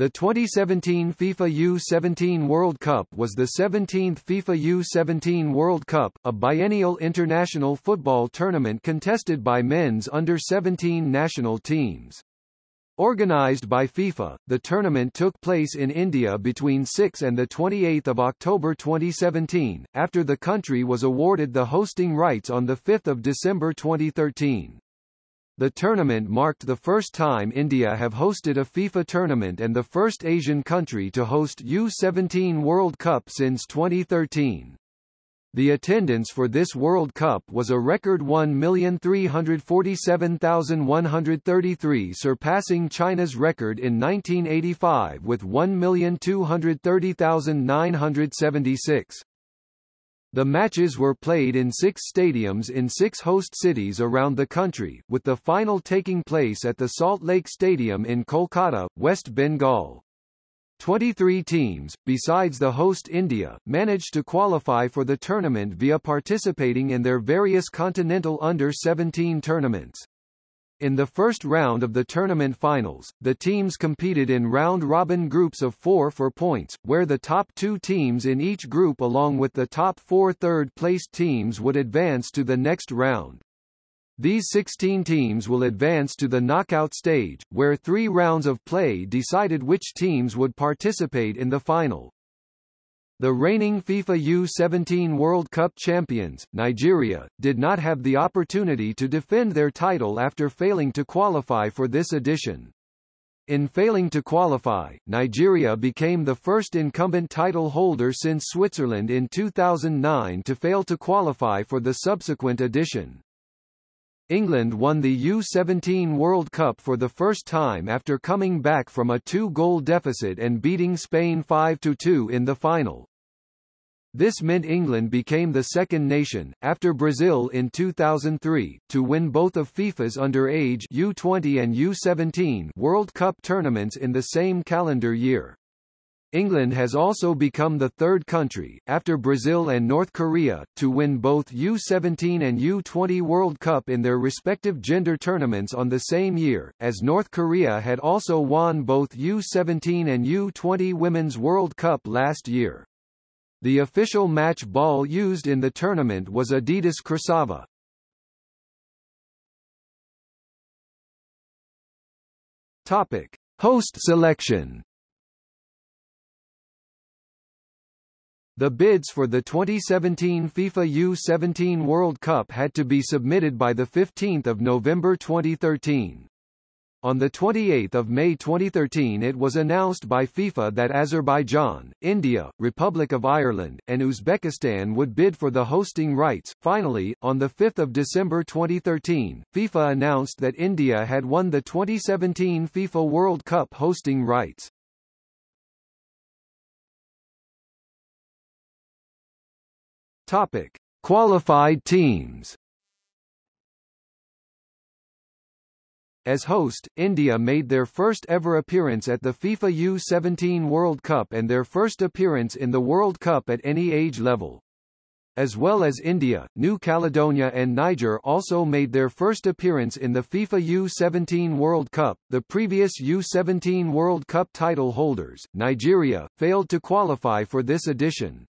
The 2017 FIFA U-17 World Cup was the 17th FIFA U-17 World Cup, a biennial international football tournament contested by men's under-17 national teams. Organized by FIFA, the tournament took place in India between 6 and 28 October 2017, after the country was awarded the hosting rights on 5 December 2013. The tournament marked the first time India have hosted a FIFA tournament and the first Asian country to host U-17 World Cup since 2013. The attendance for this World Cup was a record 1,347,133 surpassing China's record in 1985 with 1,230,976. The matches were played in six stadiums in six host cities around the country, with the final taking place at the Salt Lake Stadium in Kolkata, West Bengal. 23 teams, besides the host India, managed to qualify for the tournament via participating in their various continental under-17 tournaments. In the first round of the tournament finals, the teams competed in round-robin groups of four for points, where the top two teams in each group along with the top four third-placed teams would advance to the next round. These 16 teams will advance to the knockout stage, where three rounds of play decided which teams would participate in the final. The reigning FIFA U-17 World Cup champions, Nigeria, did not have the opportunity to defend their title after failing to qualify for this edition. In failing to qualify, Nigeria became the first incumbent title holder since Switzerland in 2009 to fail to qualify for the subsequent edition. England won the U-17 World Cup for the first time after coming back from a two-goal deficit and beating Spain 5-2 in the final. This meant England became the second nation, after Brazil in 2003, to win both of FIFA's underage U20 and U17 World Cup tournaments in the same calendar year. England has also become the third country, after Brazil and North Korea, to win both U17 and U20 World Cup in their respective gender tournaments on the same year, as North Korea had also won both U17 and U20 Women's World Cup last year. The official match ball used in the tournament was Adidas Krasava. Topic: Host selection. The bids for the 2017 FIFA U-17 World Cup had to be submitted by 15 November 2013. On 28 May 2013 it was announced by FIFA that Azerbaijan, India, Republic of Ireland, and Uzbekistan would bid for the hosting rights. Finally, on 5 December 2013, FIFA announced that India had won the 2017 FIFA World Cup hosting rights. Topic. Qualified teams As host, India made their first ever appearance at the FIFA U-17 World Cup and their first appearance in the World Cup at any age level. As well as India, New Caledonia and Niger also made their first appearance in the FIFA U-17 World Cup. The previous U-17 World Cup title holders, Nigeria, failed to qualify for this edition.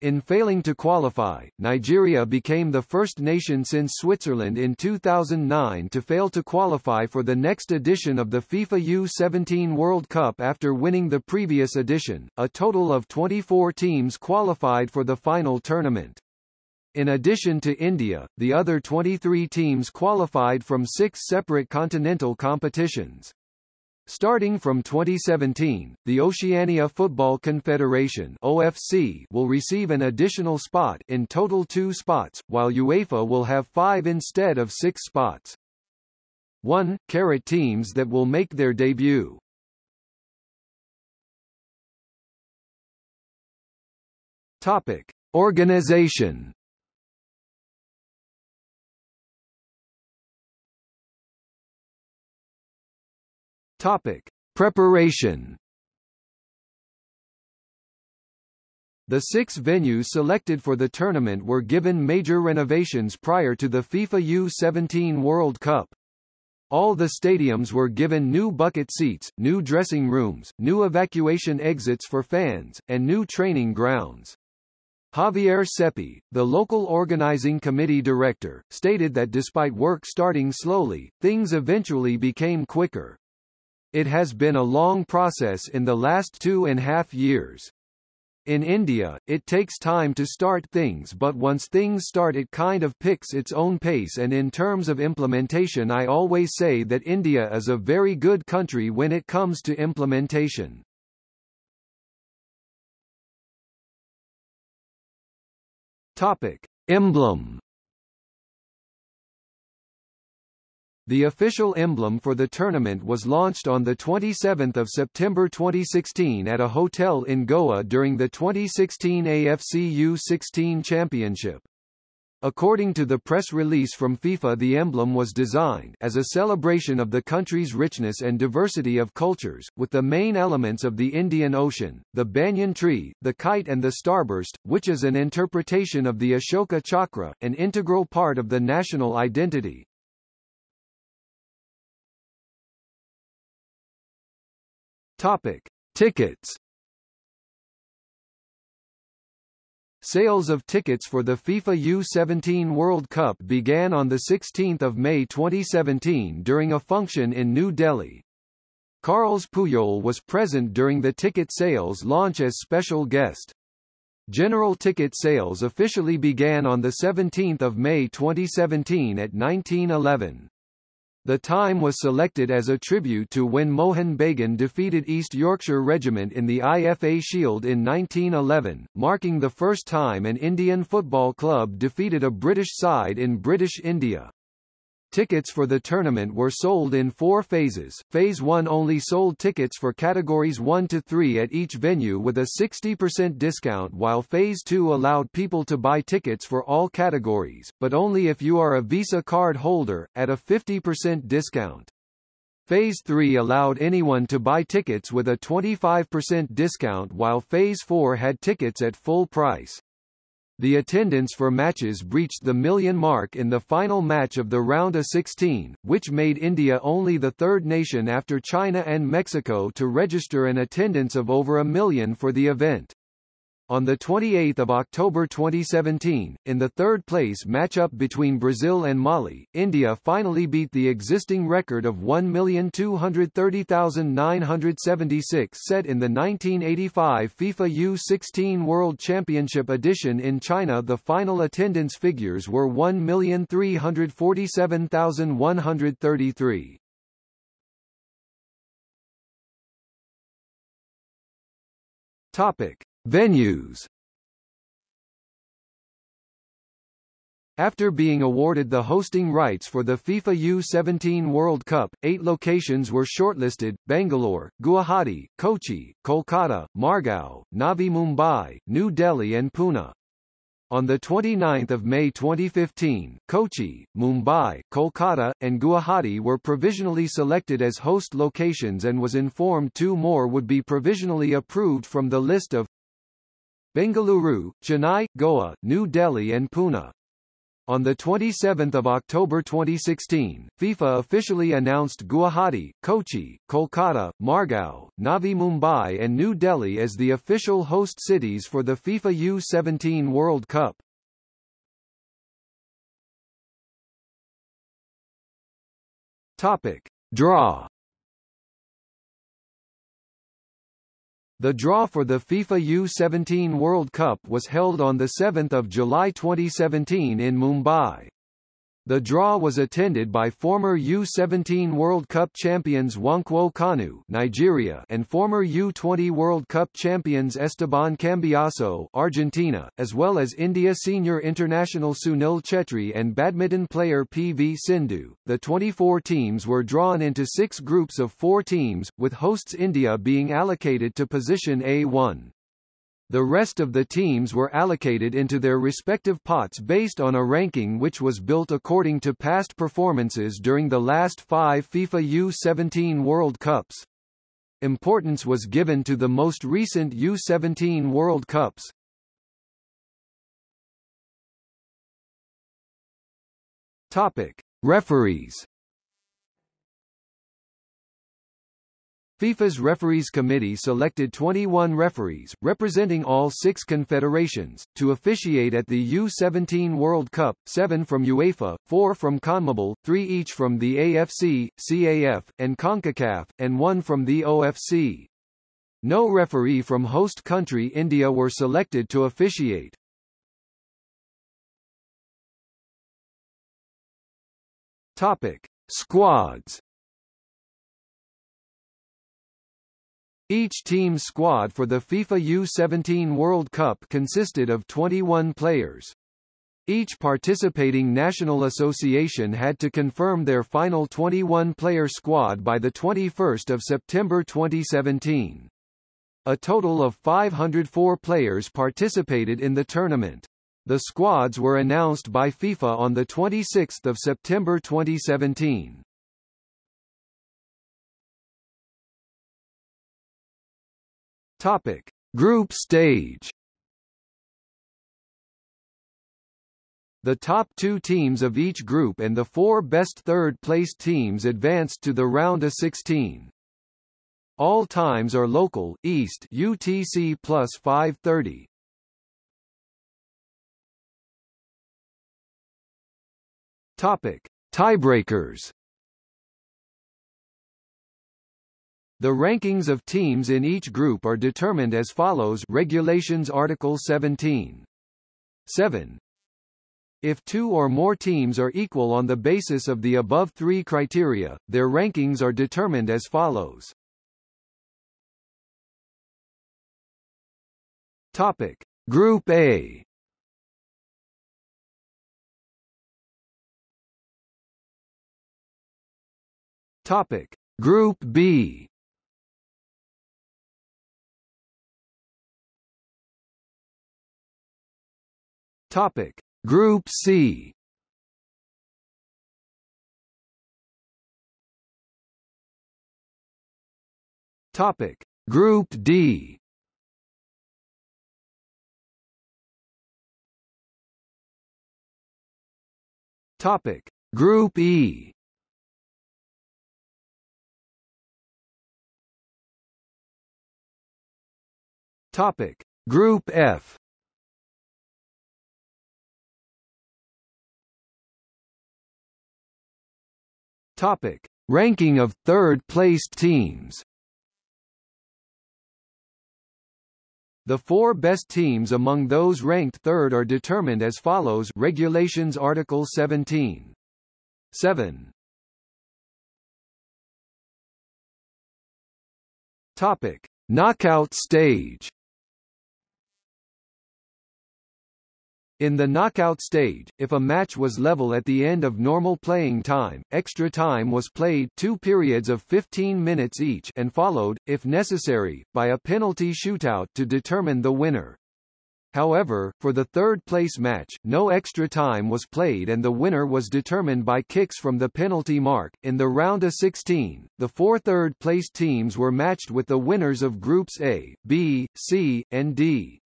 In failing to qualify, Nigeria became the first nation since Switzerland in 2009 to fail to qualify for the next edition of the FIFA U-17 World Cup after winning the previous edition. A total of 24 teams qualified for the final tournament. In addition to India, the other 23 teams qualified from six separate continental competitions. Starting from 2017, the Oceania Football Confederation OFC will receive an additional spot in total two spots, while UEFA will have five instead of six spots. 1. Carat teams that will make their debut. Topic. Organization Topic: Preparation. The six venues selected for the tournament were given major renovations prior to the FIFA U-17 World Cup. All the stadiums were given new bucket seats, new dressing rooms, new evacuation exits for fans, and new training grounds. Javier Ceppi, the local organizing committee director, stated that despite work starting slowly, things eventually became quicker. It has been a long process in the last two and a half years. In India, it takes time to start things but once things start it kind of picks its own pace and in terms of implementation I always say that India is a very good country when it comes to implementation. Topic. Emblem The official emblem for the tournament was launched on 27 September 2016 at a hotel in Goa during the 2016 AFC U16 Championship. According to the press release from FIFA the emblem was designed as a celebration of the country's richness and diversity of cultures, with the main elements of the Indian Ocean, the banyan tree, the kite and the starburst, which is an interpretation of the Ashoka Chakra, an integral part of the national identity. Topic: Tickets. Sales of tickets for the FIFA U17 World Cup began on 16 May 2017 during a function in New Delhi. Carles Puyol was present during the ticket sales launch as special guest. General ticket sales officially began on 17 May 2017 at 1911. The time was selected as a tribute to when Mohun Bagan defeated East Yorkshire Regiment in the IFA Shield in 1911, marking the first time an Indian football club defeated a British side in British India. Tickets for the tournament were sold in four phases. Phase 1 only sold tickets for categories 1 to 3 at each venue with a 60% discount while Phase 2 allowed people to buy tickets for all categories, but only if you are a Visa card holder, at a 50% discount. Phase 3 allowed anyone to buy tickets with a 25% discount while Phase 4 had tickets at full price. The attendance for matches breached the million mark in the final match of the round of 16, which made India only the third nation after China and Mexico to register an attendance of over a million for the event. On 28 October 2017, in the third-place matchup between Brazil and Mali, India finally beat the existing record of 1,230,976 set in the 1985 FIFA U-16 World Championship edition in China The final attendance figures were 1,347,133. Topic. Venues After being awarded the hosting rights for the FIFA U-17 World Cup, eight locations were shortlisted, Bangalore, Guwahati, Kochi, Kolkata, Margao, Navi Mumbai, New Delhi and Pune. On 29 May 2015, Kochi, Mumbai, Kolkata, and Guwahati were provisionally selected as host locations and was informed two more would be provisionally approved from the list of Bengaluru, Chennai, Goa, New Delhi and Pune. On 27 October 2016, FIFA officially announced Guwahati, Kochi, Kolkata, Margao, Navi Mumbai and New Delhi as the official host cities for the FIFA U-17 World Cup. Topic. Draw The draw for the FIFA U-17 World Cup was held on 7 July 2017 in Mumbai. The draw was attended by former U-17 World Cup champions Nwankwo Kanu Nigeria and former U-20 World Cup champions Esteban Cambiasso Argentina, as well as India senior international Sunil Chhetri and badminton player PV Sindhu. The 24 teams were drawn into six groups of four teams, with hosts India being allocated to position A1. The rest of the teams were allocated into their respective pots based on a ranking which was built according to past performances during the last five FIFA U-17 World Cups. Importance was given to the most recent U-17 World Cups. Topic. Referees FIFA's Referees Committee selected 21 referees, representing all six confederations, to officiate at the U-17 World Cup, seven from UEFA, four from CONMEBOL, three each from the AFC, CAF, and CONCACAF, and one from the OFC. No referee from host country India were selected to officiate. Topic. Squads Each team's squad for the FIFA U-17 World Cup consisted of 21 players. Each participating national association had to confirm their final 21-player squad by 21 September 2017. A total of 504 players participated in the tournament. The squads were announced by FIFA on 26 September 2017. Topic: Group stage. The top two teams of each group and the four best third-placed teams advanced to the round of 16. All times are local, East UTC plus 530. Topic: Tiebreakers. The rankings of teams in each group are determined as follows Regulations Article 17. 7. If two or more teams are equal on the basis of the above three criteria, their rankings are determined as follows. Topic. Group A Topic. Group B Topic: Group C. Topic: Group D. Topic: Group E. Topic: Group F. Topic: Ranking of third-placed teams. The four best teams among those ranked third are determined as follows Regulations Article 17. 7. Topic: Knockout stage. In the knockout stage, if a match was level at the end of normal playing time, extra time was played two periods of 15 minutes each and followed, if necessary, by a penalty shootout to determine the winner. However, for the third-place match, no extra time was played and the winner was determined by kicks from the penalty mark. In the round of 16, the four third-place teams were matched with the winners of Groups A, B, C, and D.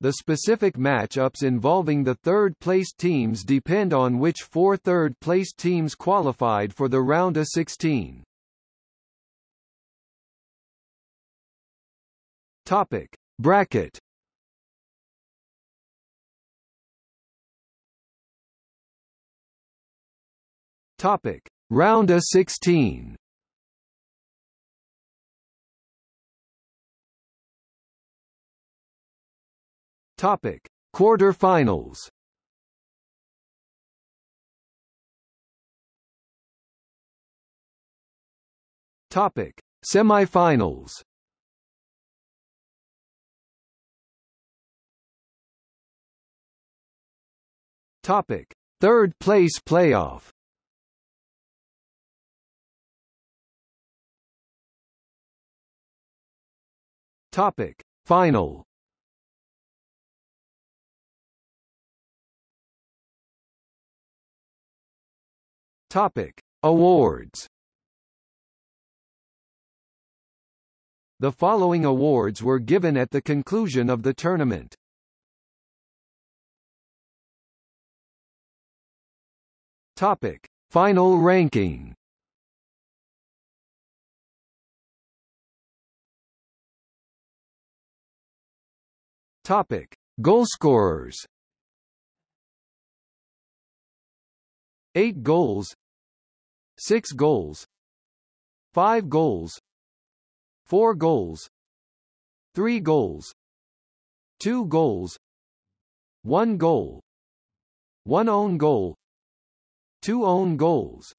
The specific match-ups involving the third-placed teams depend on which four third-placed teams qualified for the round of 16. Topic: Bracket. Topic: Round of 16. Topic: Quarter-finals. Topic: Semifinals. Topic: Third place playoff. Topic: Final. Topic: Awards. The following awards were given at the conclusion of the tournament. Topic: Final ranking. Topic: Goalscorers. 8 goals 6 goals 5 goals 4 goals 3 goals 2 goals 1 goal 1 own goal 2 own goals.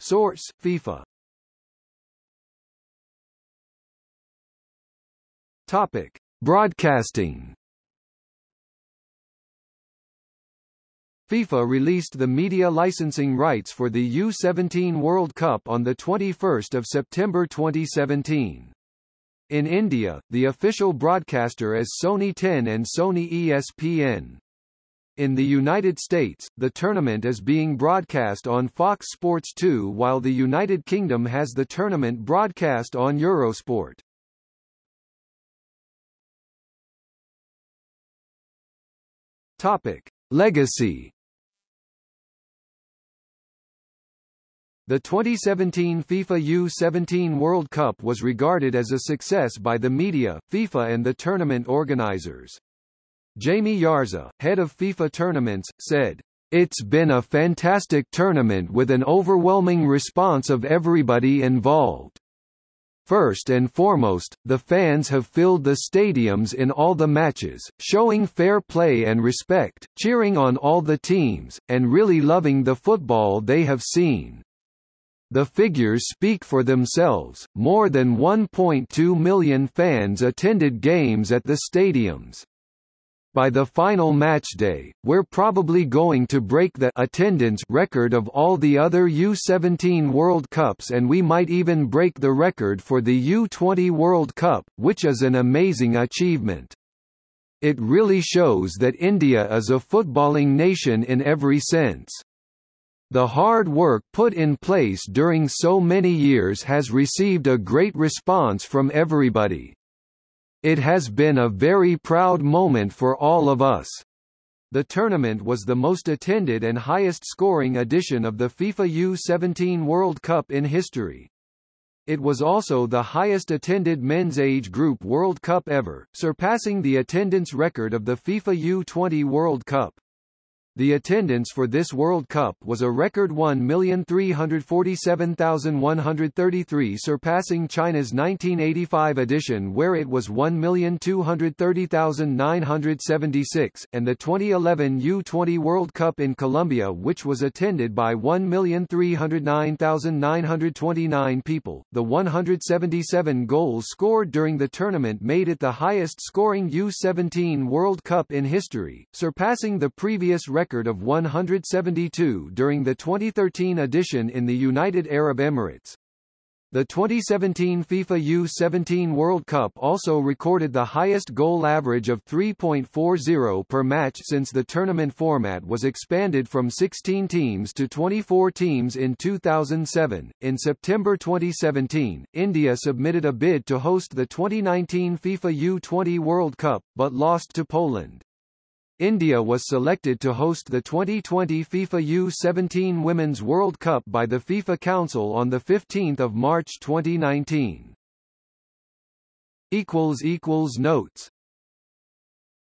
Source FIFA. Topic. Broadcasting FIFA released the media licensing rights for the U-17 World Cup on 21 September 2017. In India, the official broadcaster is Sony 10 and Sony ESPN. In the United States, the tournament is being broadcast on Fox Sports 2 while the United Kingdom has the tournament broadcast on Eurosport. Topic: Legacy The 2017 FIFA U-17 World Cup was regarded as a success by the media, FIFA and the tournament organizers. Jamie Yarza, head of FIFA tournaments, said, It's been a fantastic tournament with an overwhelming response of everybody involved. First and foremost, the fans have filled the stadiums in all the matches, showing fair play and respect, cheering on all the teams, and really loving the football they have seen. The figures speak for themselves, more than 1.2 million fans attended games at the stadiums. By the final match day, we're probably going to break the attendance record of all the other U-17 World Cups and we might even break the record for the U-20 World Cup, which is an amazing achievement. It really shows that India is a footballing nation in every sense. The hard work put in place during so many years has received a great response from everybody. It has been a very proud moment for all of us. The tournament was the most attended and highest scoring edition of the FIFA U-17 World Cup in history. It was also the highest attended men's age group World Cup ever, surpassing the attendance record of the FIFA U-20 World Cup. The attendance for this World Cup was a record 1,347,133 surpassing China's 1985 edition where it was 1,230,976, and the 2011 U-20 World Cup in Colombia which was attended by 1,309,929 people. The 177 goals scored during the tournament made it the highest scoring U-17 World Cup in history, surpassing the previous record record of 172 during the 2013 edition in the United Arab Emirates. The 2017 FIFA U-17 World Cup also recorded the highest goal average of 3.40 per match since the tournament format was expanded from 16 teams to 24 teams in 2007. In September 2017, India submitted a bid to host the 2019 FIFA U-20 World Cup, but lost to Poland. India was selected to host the 2020 FIFA U-17 Women's World Cup by the FIFA Council on 15 March 2019. Notes